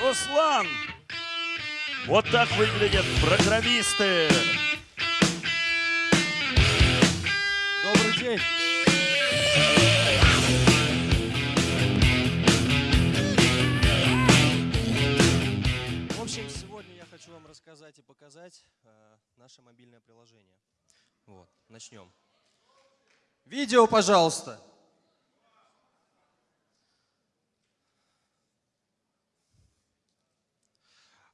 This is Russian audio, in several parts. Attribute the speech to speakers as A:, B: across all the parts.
A: Руслан! Вот так выглядят программисты.
B: Добрый день. В общем, сегодня я хочу вам рассказать и показать э, наше мобильное приложение. Вот, начнем. Видео, пожалуйста.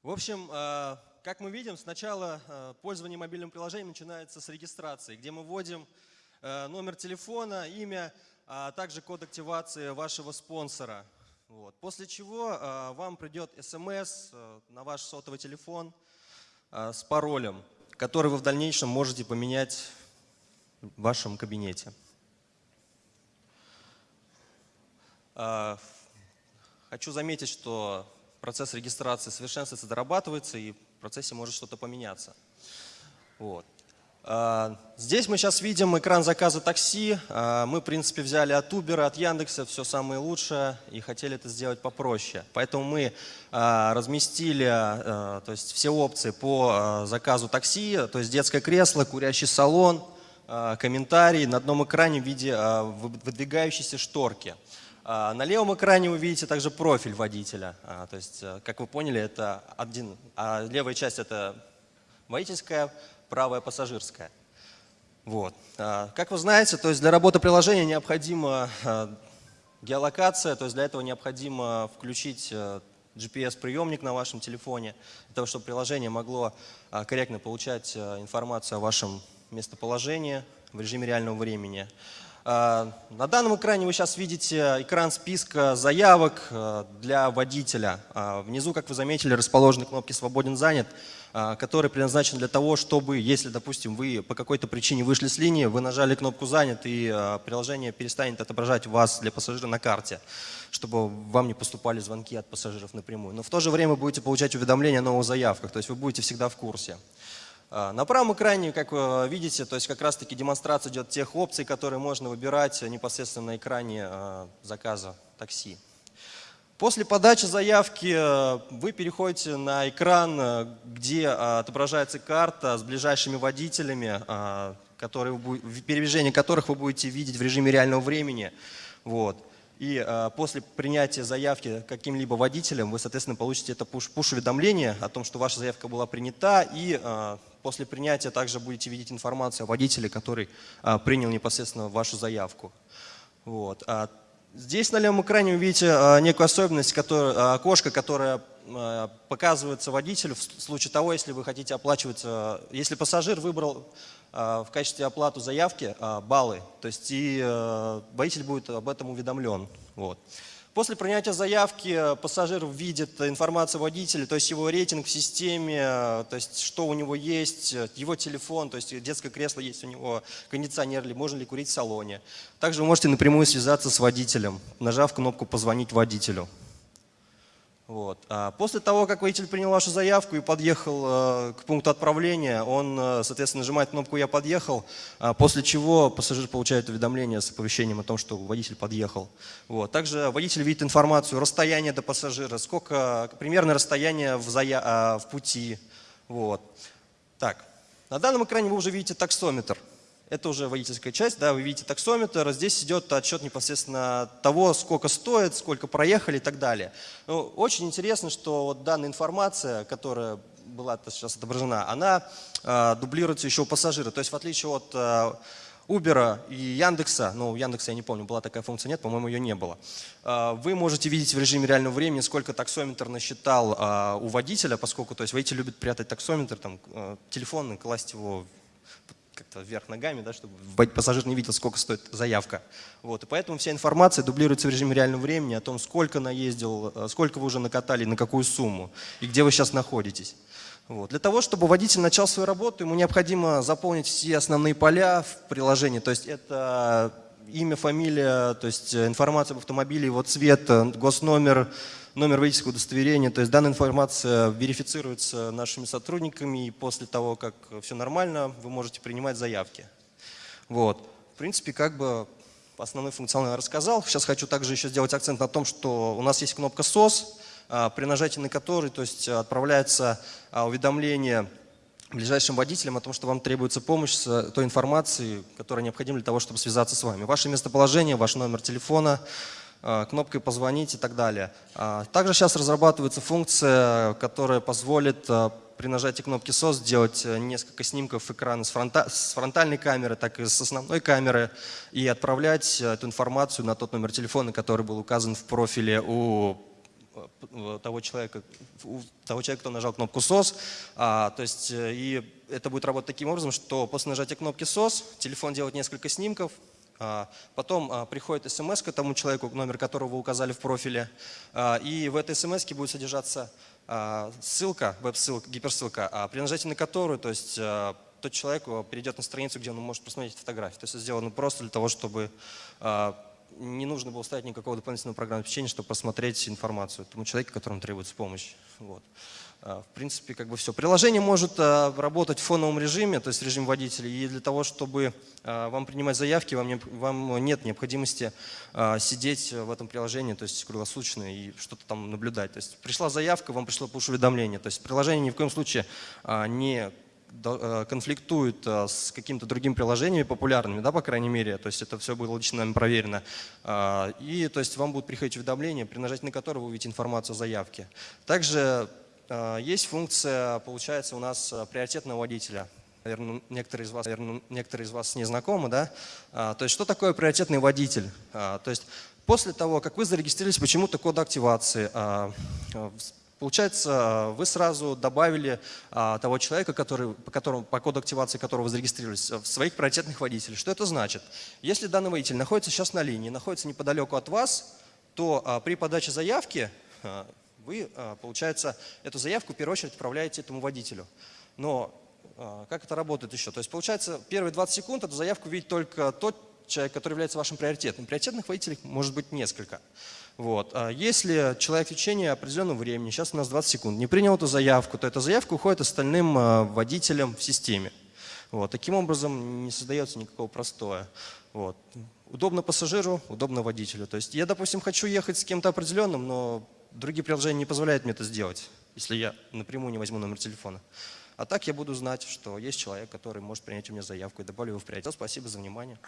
B: В общем, э, как мы видим, сначала э, пользование мобильным приложением начинается с регистрации, где мы вводим э, номер телефона, имя, а также код активации вашего спонсора. Вот. После чего вам придет смс на ваш сотовый телефон с паролем, который вы в дальнейшем можете поменять в вашем кабинете. Хочу заметить, что процесс регистрации совершенствуется, дорабатывается, и в процессе может что-то поменяться. Вот. А, здесь мы сейчас видим экран заказа такси. А, мы, в принципе, взяли от Uber, от Яндекса все самое лучшее и хотели это сделать попроще. Поэтому мы а, разместили то есть все опции по заказу такси, то есть детское кресло, курящий салон, комментарий на одном экране в виде выдвигающейся шторки. А, на левом экране вы видите также профиль водителя. А, то есть, э, как вы поняли, это один, а левая часть это водительская, правая пассажирская. Вот. А, как вы знаете, то есть для работы приложения необходима геолокация, то есть для этого необходимо включить э, GPS-приемник на вашем телефоне, для того, чтобы приложение могло корректно получать э, информацию о вашем местоположении в режиме реального времени. А, на данном экране вы сейчас видите экран списка заявок э, для водителя. А, внизу, как вы заметили, расположены кнопки «Свободен занят», а, которые предназначены для того, чтобы, если, допустим, вы по какой-то причине вышли с линии, вы нажали кнопку «Занят» и приложение перестанет отображать вас для пассажира на карте, чтобы вам не поступали звонки от пассажиров напрямую. Но в то же время будете получать уведомления о новых заявках, то есть вы будете всегда в курсе. А, на правом экране, как вы видите, то есть как раз-таки демонстрация идет тех опций, которые можно выбирать непосредственно на экране а, заказа такси. После подачи заявки э, вы переходите на экран, э, где отображается карта с ближайшими водителями, которые, передвижение которых вы будете видеть в режиме реального времени. Вот. И э, после принятия заявки каким-либо водителем вы, соответственно, получите это пуш-уведомление о том, что ваша заявка была принята, и э, после принятия также будете видеть информацию о водителе, который э, принял непосредственно вашу заявку. Вот. А здесь на левом экране вы видите э, некую особенность, которая, окошко, которое показывается водителю в случае того, если вы хотите оплачивать, если пассажир выбрал а, в качестве оплаты заявки а, баллы, то есть и водитель будет об этом уведомлен. Вот. После принятия заявки пассажир видит информацию водителя, то есть его рейтинг в системе, то есть что у него есть, его телефон, то есть детское кресло есть у него, кондиционер, или можно ли курить в салоне. Также вы можете напрямую связаться с водителем, нажав кнопку «Позвонить водителю». Вот. А после того, как водитель принял вашу заявку и подъехал э, к пункту отправления, он, э, соответственно, нажимает кнопку «Я подъехал», а после чего пассажир получает уведомление с оповещением о том, что водитель подъехал. Вот. Также водитель видит информацию, расстояние до пассажира, сколько, примерное расстояние в, зая... А, в пути. Вот. Так. На данном экране вы уже видите таксометр. Это уже водительская часть, да, вы видите таксометр, здесь идет отчет непосредственно того, сколько стоит, сколько проехали и так далее. Ну, очень интересно, что вот данная информация, которая была сейчас отображена, она э, дублируется еще у пассажира. То есть в отличие от э, Uber и Яндекса, ну, у Яндекса я не помню, была такая функция, нет, по-моему, ее не было. Вы можете видеть в режиме реального времени, сколько таксометр насчитал у водителя, поскольку то есть водитель любит прятать таксометр, там, телефон и класть его как-то вверх ногами, да, чтобы пассажир не видел, сколько стоит заявка. Вот, и поэтому вся информация дублируется в режиме реального времени о том, сколько наездил, э, сколько вы уже накатали, на какую сумму и где вы сейчас находитесь. Вот. Для того, чтобы водитель начал свою работу, ему необходимо заполнить все основные поля в приложении. То есть это имя, фамилия, то есть информация об автомобиле, его цвет, госномер, номер водительского удостоверения. То есть данная информация верифицируется нашими сотрудниками, и после того, как все нормально, вы можете принимать заявки. Вот. В принципе, как бы основной функционал я рассказал. Сейчас хочу также еще сделать акцент на том, что у нас есть кнопка SOS, а, при нажатии на который то есть, отправляется а, уведомление ближайшим водителям о том, что вам требуется помощь с той информацией, которая необходима для того, чтобы связаться с вами. Ваше местоположение, ваш номер телефона, а, кнопкой «Позвонить» и так далее. А, Также сейчас разрабатывается функция, которая позволит а, при нажатии кнопки SOS сделать э, несколько снимков экрана с, фронта- с фронтальной камеры, так и с основной камеры и отправлять э, эту информацию на тот номер телефона, который был указан в профиле у э, того человека, того человека, кто нажал кнопку SOS. А, то есть, э, и это будет работать таким образом, что после нажатия кнопки SOS телефон делает несколько снимков, а, потом а, приходит смс к тому человеку, номер которого вы указали в профиле, а, и в этой смс будет содержаться ссылка, веб-ссылка, гиперссылка, при нажатии на которую, то есть тот человек а, перейдет на страницу, где он может посмотреть фотографии. То есть это сделано просто для того, чтобы не нужно было ставить никакого дополнительного программного обеспечения, чтобы посмотреть информацию тому человеку, которому требуется помощь. Вот. А, В принципе, как бы все. Приложение может а, работать в фоновом режиме, то есть режим водителя, и для того, чтобы а, вам принимать заявки, вам, не- вам нет необходимости сидеть в этом приложении, то есть круглосуточно и что-то там наблюдать. То есть пришла заявка, вам пришло push-уведомление. То есть приложение ни в коем случае не конфликтует э, с какими-то другими приложениями популярными, да, по крайней мере, то есть это все было лично нами проверено. А, И то есть вам будут приходить уведомления, при нажатии на которые вы увидите информацию о заявке. Также э, есть функция, получается, у нас э, приоритетного водителя. Наверное, некоторые из вас, наверное, некоторые из вас не знакомы, да? То есть что такое приоритетный водитель? То есть после того, как вы зарегистрировались почему-то код активации, Получается, вы сразу добавили а, того человека, который, по, которому, по коду активации которого зарегистрировались, в своих приоритетных водителей. Что это значит? Если данный водитель находится сейчас на линии, находится неподалеку от вас, то а, при подаче заявки а, вы, а, получается, эту заявку в первую очередь отправляете этому водителю. Но а, как это работает еще? То есть, получается, первые 20 секунд эту заявку видит только тот человек, который является вашим приоритетным. Приоритетных водителей может быть несколько. Вот. А Если человек в течение определенного времени, сейчас у нас 20 секунд, не принял эту заявку, то эта заявка уходит остальным а, водителям в системе. Вот. Таким образом не создается никакого простоя. Вот. Удобно пассажиру, удобно водителю. То есть я, допустим, хочу ехать с кем-то определенным, но другие приложения не позволяют мне это сделать, если я напрямую не возьму номер телефона. А так я буду знать, что есть человек, который может принять у меня заявку и добавлю его в приоритет. Спасибо за внимание.